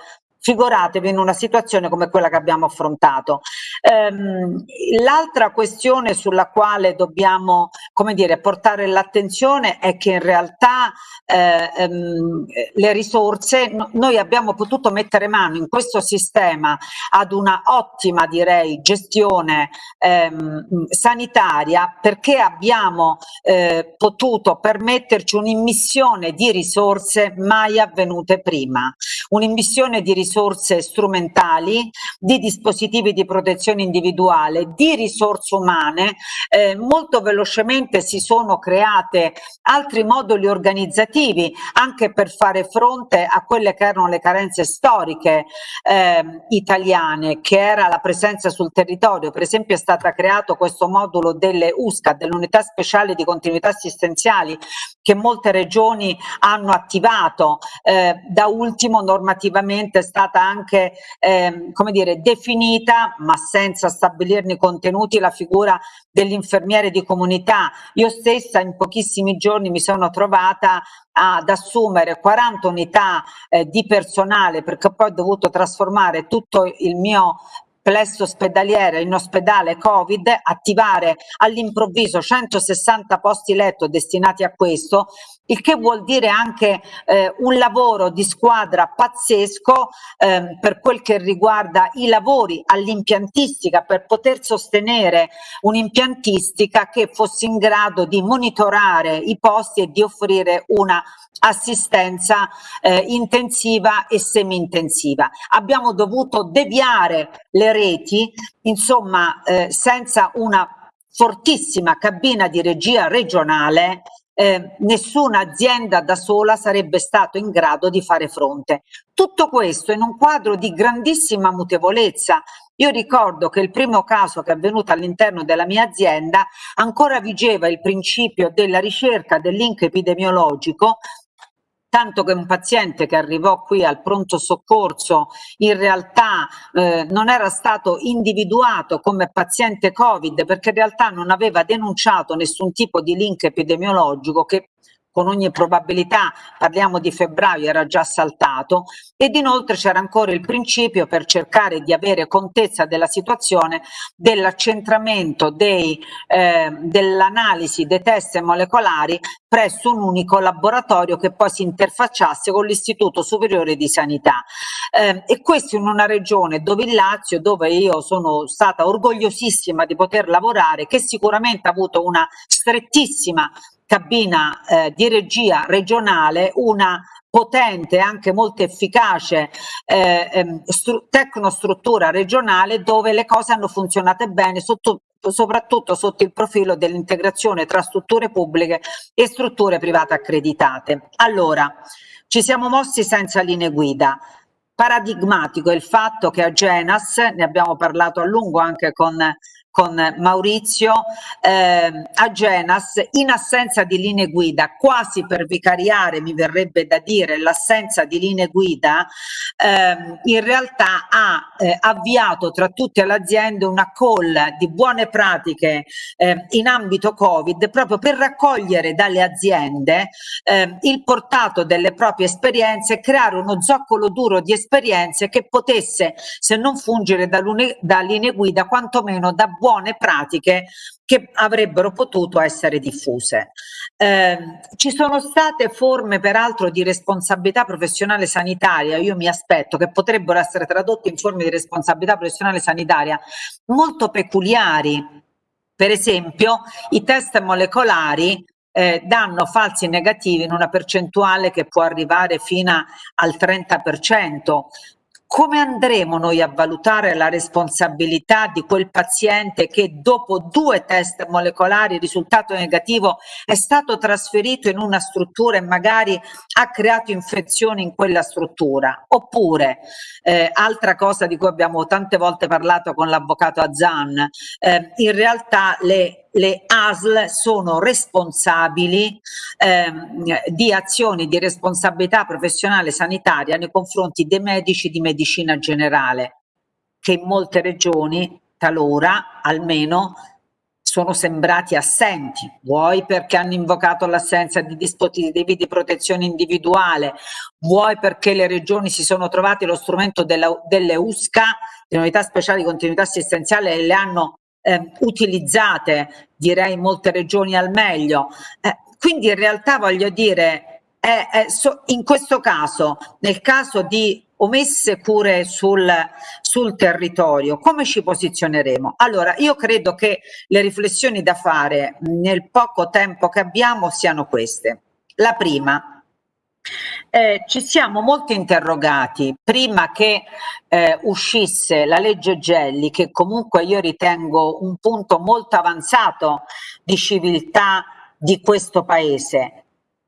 figuratevi in una situazione come quella che abbiamo affrontato. Ehm, L'altra questione sulla quale dobbiamo come dire, portare l'attenzione è che in realtà eh, ehm, le risorse, no, noi abbiamo potuto mettere mano in questo sistema ad una ottima direi gestione ehm, sanitaria perché abbiamo eh, potuto permetterci un'immissione di risorse mai avvenute prima, un'immissione di risorse risorse strumentali, di dispositivi di protezione individuale, di risorse umane, eh, molto velocemente si sono create altri moduli organizzativi anche per fare fronte a quelle che erano le carenze storiche eh, italiane, che era la presenza sul territorio. Per esempio è stato creato questo modulo delle USCA, delle unità speciali di continuità assistenziali, che molte regioni hanno attivato, eh, da ultimo normativamente è stata anche eh, come dire, definita, ma senza stabilirne i contenuti, la figura dell'infermiere di comunità. Io stessa in pochissimi giorni mi sono trovata ad assumere 40 unità eh, di personale perché poi ho dovuto trasformare tutto il mio plesso ospedaliere in ospedale Covid, attivare all'improvviso 160 posti letto destinati a questo, il che vuol dire anche eh, un lavoro di squadra pazzesco eh, per quel che riguarda i lavori all'impiantistica per poter sostenere un'impiantistica che fosse in grado di monitorare i posti e di offrire una assistenza eh, intensiva e semi-intensiva. Abbiamo dovuto deviare le reti, insomma, eh, senza una fortissima cabina di regia regionale eh, nessuna azienda da sola sarebbe stato in grado di fare fronte. Tutto questo in un quadro di grandissima mutevolezza. Io ricordo che il primo caso che è avvenuto all'interno della mia azienda ancora vigeva il principio della ricerca del link epidemiologico tanto che un paziente che arrivò qui al pronto soccorso in realtà eh, non era stato individuato come paziente Covid perché in realtà non aveva denunciato nessun tipo di link epidemiologico che con ogni probabilità, parliamo di febbraio, era già saltato ed inoltre c'era ancora il principio per cercare di avere contezza della situazione dell'accentramento eh, dell'analisi dei test molecolari presso un unico laboratorio che poi si interfacciasse con l'Istituto Superiore di Sanità. Eh, e questo in una regione dove il Lazio, dove io sono stata orgogliosissima di poter lavorare, che sicuramente ha avuto una strettissima cabina eh, di regia regionale una potente e anche molto efficace eh, ehm, tecnostruttura regionale dove le cose hanno funzionato bene sotto, soprattutto sotto il profilo dell'integrazione tra strutture pubbliche e strutture private accreditate. Allora, ci siamo mossi senza linee guida. Paradigmatico è il fatto che a Genas, ne abbiamo parlato a lungo anche con con Maurizio eh, a Genas in assenza di linee guida, quasi per vicariare mi verrebbe da dire l'assenza di linee guida, eh, in realtà ha eh, avviato tra tutte le aziende una call di buone pratiche eh, in ambito Covid proprio per raccogliere dalle aziende eh, il portato delle proprie esperienze e creare uno zoccolo duro di esperienze che potesse, se non fungere da, da linee guida, quantomeno da buone pratiche che avrebbero potuto essere diffuse. Eh, ci sono state forme peraltro di responsabilità professionale sanitaria, io mi aspetto che potrebbero essere tradotte in forme di responsabilità professionale sanitaria molto peculiari. Per esempio i test molecolari eh, danno falsi negativi in una percentuale che può arrivare fino al 30%, come andremo noi a valutare la responsabilità di quel paziente che dopo due test molecolari risultato negativo è stato trasferito in una struttura e magari ha creato infezioni in quella struttura? Oppure, eh, altra cosa di cui abbiamo tante volte parlato con l'avvocato Azan, eh, in realtà le le ASL sono responsabili ehm, di azioni di responsabilità professionale sanitaria nei confronti dei medici di medicina generale, che in molte regioni, talora almeno, sono sembrati assenti, vuoi perché hanno invocato l'assenza di dispositivi di protezione individuale, vuoi perché le regioni si sono trovate lo strumento della, delle USCA, le unità speciali di continuità assistenziale, e le hanno eh, utilizzate direi in molte regioni al meglio. Eh, quindi in realtà voglio dire, è, è so, in questo caso, nel caso di omesse cure sul, sul territorio, come ci posizioneremo? Allora, io credo che le riflessioni da fare nel poco tempo che abbiamo siano queste. La prima, eh, ci siamo molto interrogati prima che eh, uscisse la legge Gelli, che comunque io ritengo un punto molto avanzato di civiltà di questo paese.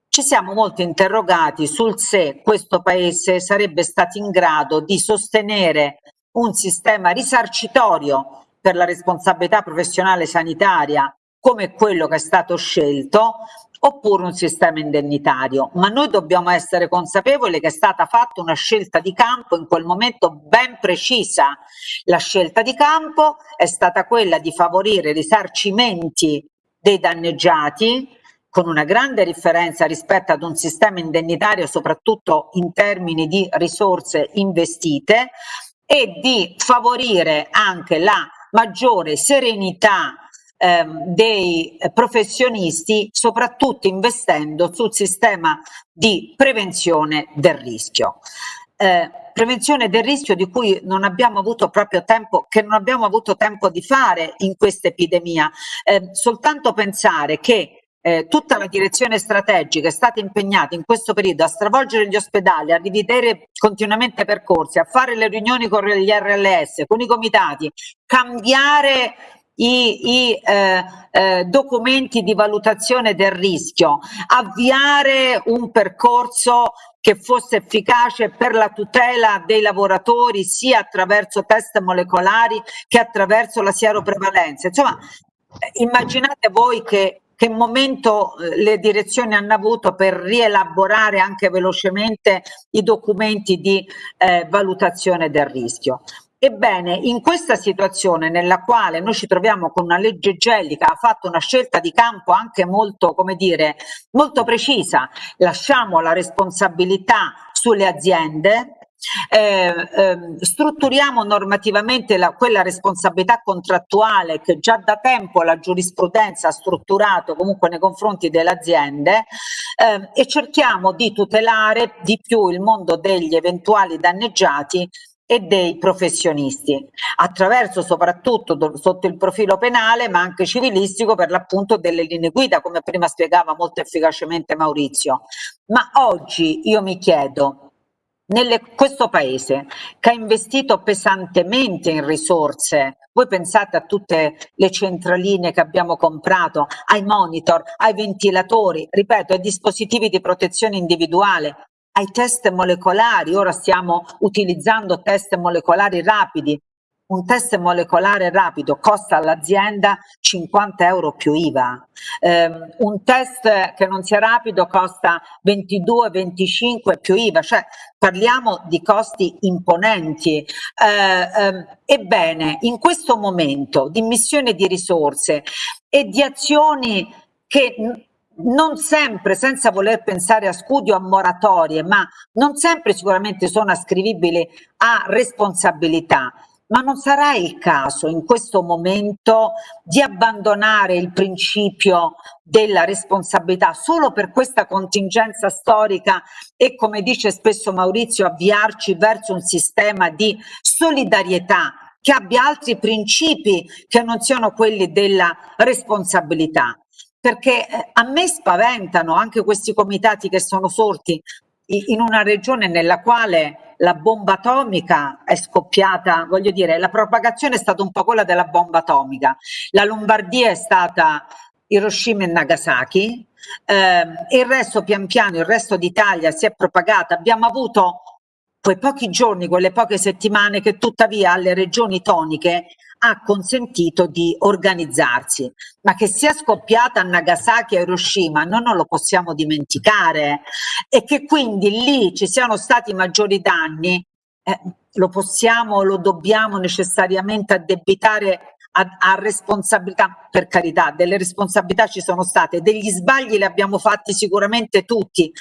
Ci siamo molto interrogati sul se questo paese sarebbe stato in grado di sostenere un sistema risarcitorio per la responsabilità professionale sanitaria come quello che è stato scelto oppure un sistema indennitario, ma noi dobbiamo essere consapevoli che è stata fatta una scelta di campo in quel momento ben precisa. La scelta di campo è stata quella di favorire risarcimenti dei danneggiati con una grande differenza rispetto ad un sistema indennitario soprattutto in termini di risorse investite e di favorire anche la maggiore serenità ehm, dei professionisti, soprattutto investendo sul sistema di prevenzione del rischio. Eh, prevenzione del rischio di cui non abbiamo avuto proprio tempo, che non abbiamo avuto tempo di fare in questa epidemia. Eh, soltanto pensare che eh, tutta la direzione strategica è stata impegnata in questo periodo a stravolgere gli ospedali, a rivedere continuamente percorsi, a fare le riunioni con gli RLS, con i comitati, cambiare i, i eh, eh, documenti di valutazione del rischio, avviare un percorso che fosse efficace per la tutela dei lavoratori sia attraverso test molecolari che attraverso la sieroprevalenza. Insomma, immaginate voi che che momento eh, le direzioni hanno avuto per rielaborare anche velocemente i documenti di eh, valutazione del rischio. Ebbene, in questa situazione nella quale noi ci troviamo con una legge gellica, ha fatto una scelta di campo anche molto, come dire, molto precisa, lasciamo la responsabilità sulle aziende, eh, eh, strutturiamo normativamente la, quella responsabilità contrattuale che già da tempo la giurisprudenza ha strutturato comunque nei confronti delle aziende eh, e cerchiamo di tutelare di più il mondo degli eventuali danneggiati e dei professionisti, attraverso soprattutto sotto il profilo penale ma anche civilistico per l'appunto delle linee guida come prima spiegava molto efficacemente Maurizio. Ma oggi io mi chiedo, nelle, questo paese che ha investito pesantemente in risorse, voi pensate a tutte le centraline che abbiamo comprato, ai monitor, ai ventilatori, ripeto, ai dispositivi di protezione individuale, ai test molecolari, ora stiamo utilizzando test molecolari rapidi, un test molecolare rapido costa all'azienda 50 euro più IVA, eh, un test che non sia rapido costa 22-25 più IVA, cioè parliamo di costi imponenti. Eh, eh, ebbene, in questo momento di missione di risorse e di azioni che non sempre, senza voler pensare a scudi o a moratorie, ma non sempre sicuramente sono ascrivibili a responsabilità, ma non sarà il caso in questo momento di abbandonare il principio della responsabilità solo per questa contingenza storica e come dice spesso Maurizio avviarci verso un sistema di solidarietà che abbia altri principi che non siano quelli della responsabilità perché eh, a me spaventano anche questi comitati che sono sorti in una regione nella quale la bomba atomica è scoppiata, voglio dire, la propagazione è stata un po' quella della bomba atomica. La Lombardia è stata Hiroshima e Nagasaki, eh, il resto pian piano, il resto d'Italia si è propagata. Abbiamo avuto quei pochi giorni, quelle poche settimane che tuttavia alle regioni toniche ha consentito di organizzarsi, ma che sia scoppiata a Nagasaki e Hiroshima noi non lo possiamo dimenticare. E che quindi lì ci siano stati maggiori danni, eh, lo possiamo, lo dobbiamo necessariamente addebitare a, a, responsabilità, per carità, delle responsabilità ci sono state, degli sbagli li abbiamo fatti sicuramente tutti,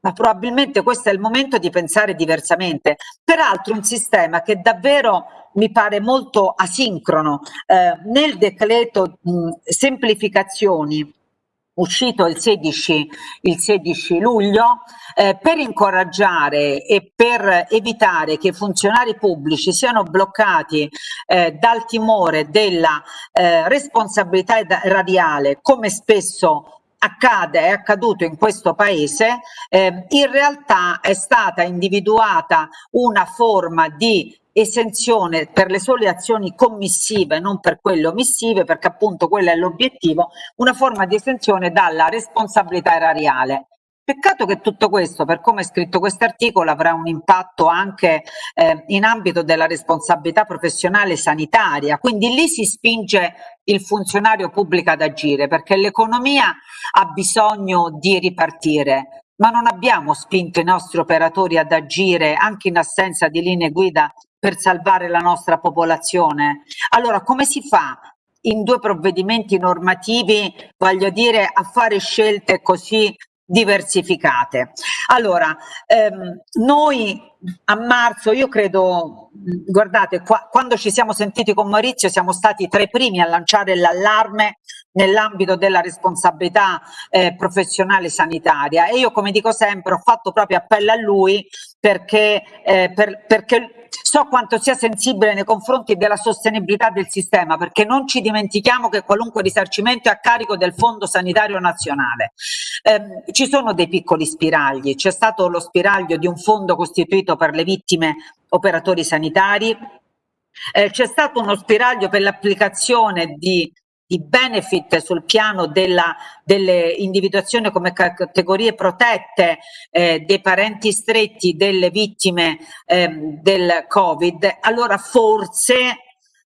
ma probabilmente questo è il momento di pensare diversamente. Peraltro un sistema che davvero mi pare molto asincrono. Eh, nel decreto mh, semplificazioni uscito il 16, il 16 luglio, eh, per incoraggiare e per evitare che i funzionari pubblici siano bloccati eh, dal timore della eh, responsabilità radiale, come spesso accade, è accaduto in questo paese, eh, in realtà è stata individuata una forma di esenzione per le sole azioni commissive, non per quelle omissive, perché appunto quello è l'obiettivo, una forma di esenzione dalla responsabilità erariale. Peccato che tutto questo, per come è scritto questo articolo, avrà un impatto anche eh, in ambito della responsabilità professionale sanitaria, quindi lì si spinge il funzionario pubblico ad agire, perché l'economia ha bisogno di ripartire, ma non abbiamo spinto i nostri operatori ad agire anche in assenza di linee guida per salvare la nostra popolazione. Allora come si fa in due provvedimenti normativi, voglio dire, a fare scelte così diversificate. Allora, ehm, noi a marzo, io credo, guardate, qua, quando ci siamo sentiti con Maurizio siamo stati tra i primi a lanciare l'allarme nell'ambito della responsabilità eh, professionale sanitaria e io come dico sempre ho fatto proprio appello a lui perché, eh, per, perché so quanto sia sensibile nei confronti della sostenibilità del sistema, perché non ci dimentichiamo che qualunque risarcimento è a carico del Fondo Sanitario Nazionale. Eh, ci sono dei piccoli spiragli, c'è stato lo spiraglio di un fondo costituito per le vittime operatori sanitari, eh, c'è stato uno spiraglio per l'applicazione di di benefit sul piano della, delle individuazione come categorie protette eh, dei parenti stretti delle vittime eh, del Covid, allora forse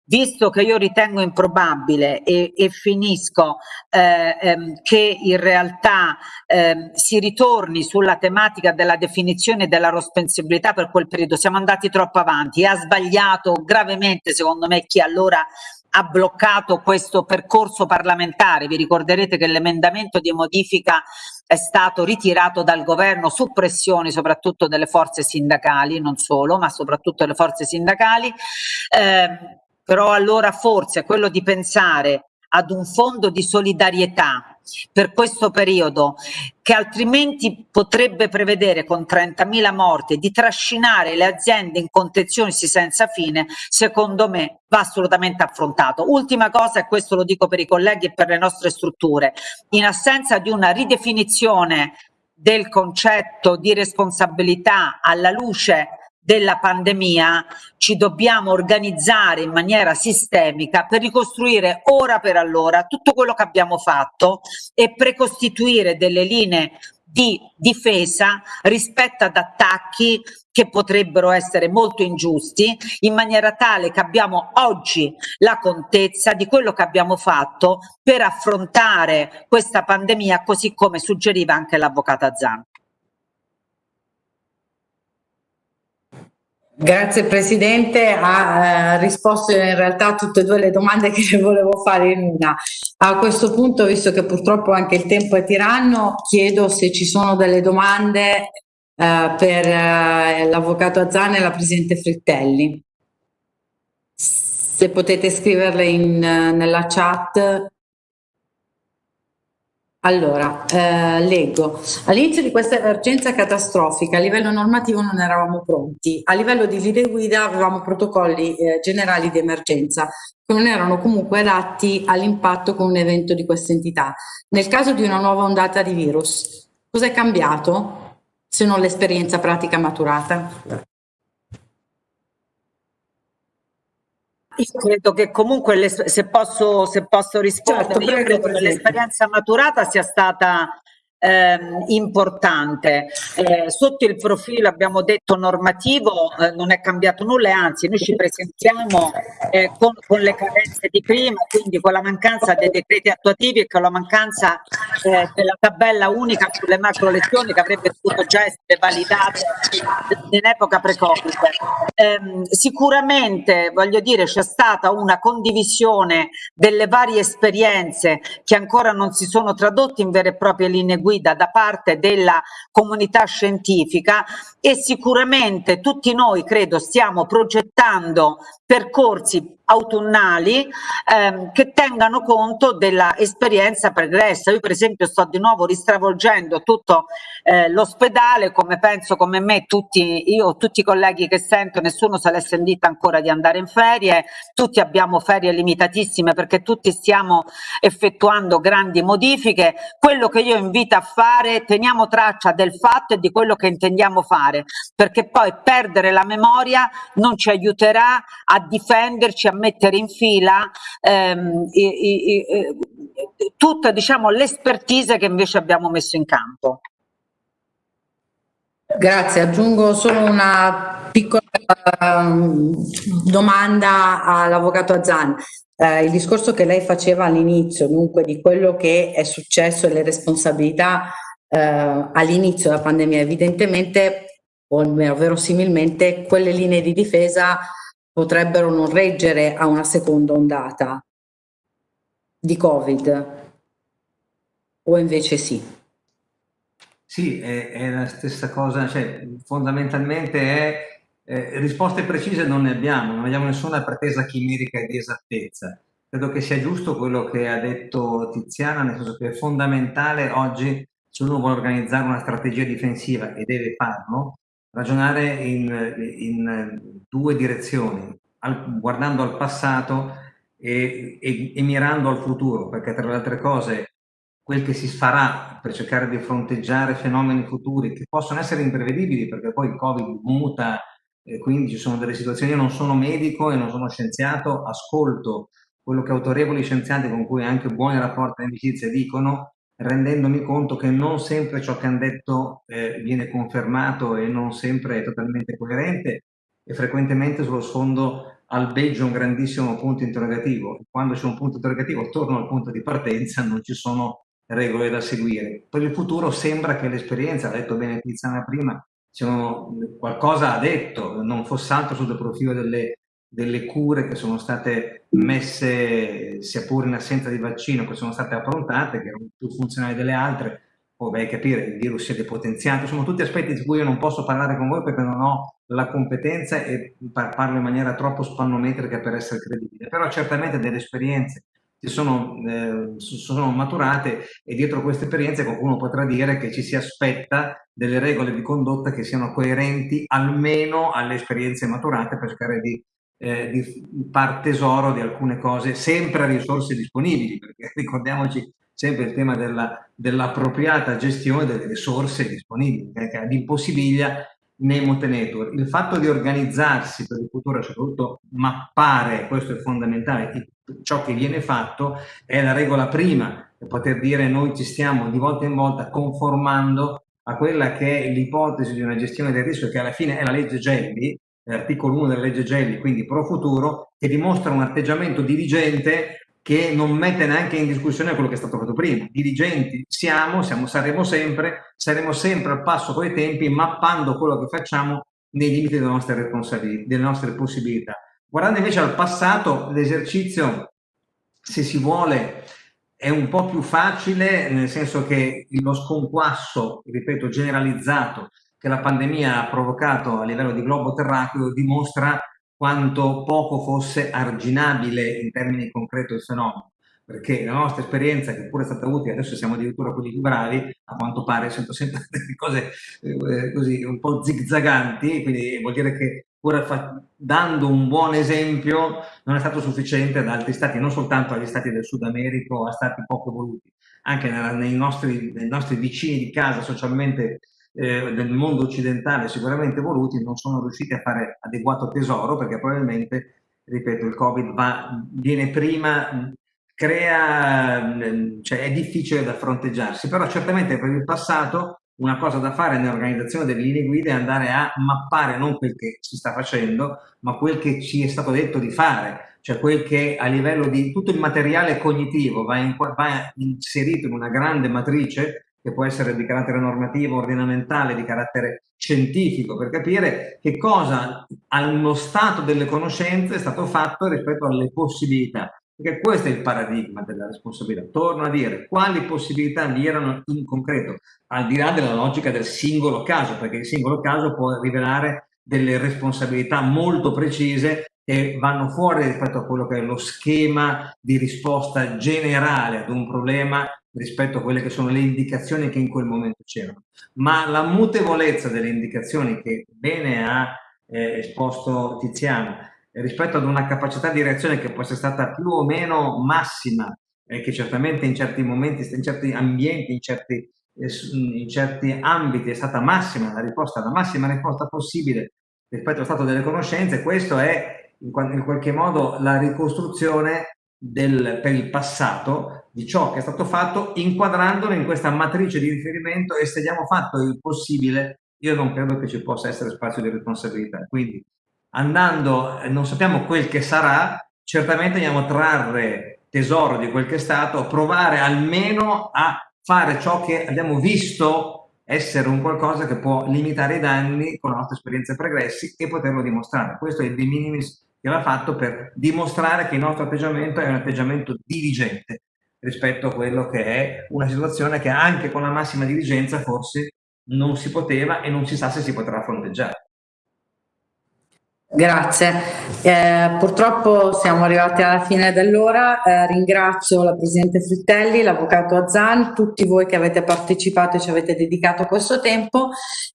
visto che io ritengo improbabile e, e finisco eh, ehm, che in realtà eh, si ritorni sulla tematica della definizione della responsabilità per quel periodo, siamo andati troppo avanti e ha sbagliato gravemente secondo me chi allora ha bloccato questo percorso parlamentare. Vi ricorderete che l'emendamento di modifica è stato ritirato dal governo su pressioni soprattutto delle forze sindacali, non solo, ma soprattutto delle forze sindacali. Eh, però allora forse quello di pensare ad un fondo di solidarietà per questo periodo che altrimenti potrebbe prevedere con 30.000 morti di trascinare le aziende in contenzioni senza fine, secondo me va assolutamente affrontato. Ultima cosa, e questo lo dico per i colleghi e per le nostre strutture, in assenza di una ridefinizione del concetto di responsabilità alla luce della pandemia ci dobbiamo organizzare in maniera sistemica per ricostruire ora per allora tutto quello che abbiamo fatto e precostituire delle linee di difesa rispetto ad attacchi che potrebbero essere molto ingiusti, in maniera tale che abbiamo oggi la contezza di quello che abbiamo fatto per affrontare questa pandemia, così come suggeriva anche l'avvocata Zan. Grazie Presidente, ha eh, risposto in realtà a tutte e due le domande che le volevo fare in una. A questo punto, visto che purtroppo anche il tempo è tiranno, chiedo se ci sono delle domande eh, per eh, l'Avvocato Azzane e la Presidente Frittelli. Se potete scriverle in, eh, nella chat allora, eh, leggo. All'inizio di questa emergenza catastrofica a livello normativo non eravamo pronti. A livello di linee guida avevamo protocolli eh, generali di emergenza che non erano comunque adatti all'impatto con un evento di questa entità. Nel caso di una nuova ondata di virus, cosa è cambiato se non l'esperienza pratica maturata? Io credo che comunque, se posso, se posso rispondere, certo, io credo che l'esperienza maturata sia stata ehm, importante. Eh, sotto il profilo, abbiamo detto, normativo eh, non è cambiato nulla, anzi noi ci presentiamo eh, con, con, le carenze di prima, quindi con la mancanza dei decreti attuativi e con la mancanza eh, della tabella unica sulle macro lezioni che avrebbe dovuto già essere validata in epoca pre-Covid. Ehm, sicuramente, voglio dire, c'è stata una condivisione delle varie esperienze che ancora non si sono tradotte in vere e proprie linee guida guida da parte della comunità scientifica e sicuramente tutti noi credo stiamo progettando percorsi autunnali ehm, che tengano conto dell'esperienza pregressa. Io per esempio sto di nuovo ristravolgendo tutto eh, l'ospedale, come penso come me tutti, io tutti i colleghi che sento, nessuno se l'è sentita ancora di andare in ferie, tutti abbiamo ferie limitatissime perché tutti stiamo effettuando grandi modifiche. Quello che io invito a fare, teniamo traccia del fatto e di quello che intendiamo fare, perché poi perdere la memoria non ci aiuterà a difenderci, a mettere in fila ehm, i, i, i, tutta diciamo, l'espertise che invece abbiamo messo in campo. Grazie, aggiungo solo una piccola uh, domanda all'avvocato Azzan. Uh, il discorso che lei faceva all'inizio, dunque di quello che è successo e le responsabilità uh, all'inizio della pandemia, evidentemente o almeno verosimilmente quelle linee di difesa potrebbero non reggere a una seconda ondata di Covid o invece sì? Sì, è, è la stessa cosa, cioè fondamentalmente è eh, risposte precise non ne abbiamo, non abbiamo nessuna pretesa chimerica di esattezza. Credo che sia giusto quello che ha detto Tiziana, nel senso che è fondamentale oggi, se uno vuole organizzare una strategia difensiva e deve farlo, ragionare in, in due direzioni, al, guardando al passato e, e, e, mirando al futuro, perché tra le altre cose quel che si farà per cercare di fronteggiare fenomeni futuri che possono essere imprevedibili, perché poi il Covid muta, e quindi ci sono delle situazioni, io non sono medico e non sono scienziato, ascolto quello che autorevoli scienziati con cui anche buoni rapporti di amicizia dicono rendendomi conto che non sempre ciò che hanno detto eh, viene confermato e non sempre è totalmente coerente e frequentemente sullo sfondo albeggio un grandissimo punto interrogativo. Quando c'è un punto interrogativo attorno al punto di partenza non ci sono regole da seguire. Per il futuro sembra che l'esperienza, ha detto bene Tiziana prima, qualcosa ha detto, non fosse altro sul profilo delle delle cure che sono state messe, sia pure in assenza di vaccino, che sono state approntate, che erano più funzionali delle altre, poi a capire, il virus si è depotenziato, sono tutti aspetti di cui io non posso parlare con voi perché non ho la competenza e parlo in maniera troppo spannometrica per essere credibile, però certamente delle esperienze si sono, eh, sono maturate e dietro queste esperienze qualcuno potrà dire che ci si aspetta delle regole di condotta che siano coerenti almeno alle esperienze maturate per cercare di eh, di far tesoro di alcune cose sempre a risorse disponibili, perché ricordiamoci sempre il tema dell'appropriata dell gestione delle risorse disponibili, che ad impossibiglia nemo tenetur. Il fatto di organizzarsi per il futuro, soprattutto mappare, questo è fondamentale, ciò che viene fatto è la regola prima, per poter dire noi ci stiamo di volta in volta conformando a quella che è l'ipotesi di una gestione del rischio che alla fine è la legge Gelli, l'articolo 1 della legge Gelli, quindi pro futuro, che dimostra un atteggiamento dirigente che non mette neanche in discussione quello che è stato fatto prima. Dirigenti siamo, siamo saremo sempre, saremo sempre al passo con i tempi, mappando quello che facciamo nei limiti delle nostre responsabilità, delle nostre possibilità. Guardando invece al passato, l'esercizio, se si vuole, è un po' più facile, nel senso che lo sconquasso, ripeto, generalizzato che la pandemia ha provocato a livello di globo terracqueo dimostra quanto poco fosse arginabile in termini concreti il fenomeno. Perché la nostra esperienza, che pure è stata utile, adesso siamo addirittura quelli più bravi, a quanto pare sento sempre delle cose eh, così un po' zigzaganti, quindi vuol dire che pur dando un buon esempio non è stato sufficiente ad altri stati, non soltanto agli stati del Sud America a stati poco evoluti, anche nei nostri, nei nostri vicini di casa socialmente eh, del mondo occidentale sicuramente evoluti non sono riusciti a fare adeguato tesoro perché probabilmente, ripeto, il Covid va, viene prima, crea, cioè è difficile da fronteggiarsi, però certamente per il passato una cosa da fare nell'organizzazione delle linee guida è andare a mappare non quel che si sta facendo, ma quel che ci è stato detto di fare, cioè quel che a livello di tutto il materiale cognitivo va, in, va inserito in una grande matrice che può essere di carattere normativo, ordinamentale, di carattere scientifico, per capire che cosa allo stato delle conoscenze è stato fatto rispetto alle possibilità. Perché questo è il paradigma della responsabilità. Torno a dire quali possibilità vi erano in concreto, al di là della logica del singolo caso, perché il singolo caso può rivelare delle responsabilità molto precise che vanno fuori rispetto a quello che è lo schema di risposta generale ad un problema rispetto a quelle che sono le indicazioni che in quel momento c'erano. Ma la mutevolezza delle indicazioni che bene ha eh, esposto Tiziano rispetto ad una capacità di reazione che può essere stata più o meno massima e che certamente in certi momenti, in certi ambienti, in certi, eh, in certi ambiti è stata massima, la risposta, la massima risposta possibile rispetto allo stato delle conoscenze, questo è in qualche modo la ricostruzione del, per il passato di ciò che è stato fatto inquadrandolo in questa matrice di riferimento e se abbiamo fatto il possibile io non credo che ci possa essere spazio di responsabilità. Quindi andando non sappiamo quel che sarà certamente andiamo a trarre tesoro di quel che è stato provare almeno a fare ciò che abbiamo visto essere un qualcosa che può limitare i danni con la nostra esperienza pregressi e poterlo dimostrare. Questo è il de minimis che va fatto per dimostrare che il nostro atteggiamento è un atteggiamento dirigente rispetto a quello che è una situazione che anche con la massima dirigenza forse non si poteva e non si sa se si potrà fronteggiare. Grazie, eh, purtroppo siamo arrivati alla fine dell'ora, eh, ringrazio la Presidente Frittelli, l'Avvocato Azzan, tutti voi che avete partecipato e ci avete dedicato questo tempo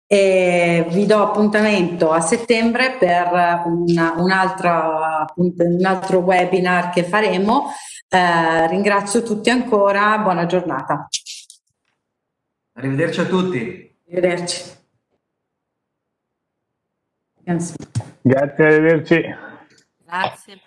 e vi do appuntamento a settembre per una, un, altro, un altro webinar che faremo, eh, ringrazio tutti ancora, buona giornata. Arrivederci a tutti. Arrivederci. Grazie, arrivederci. Grazie.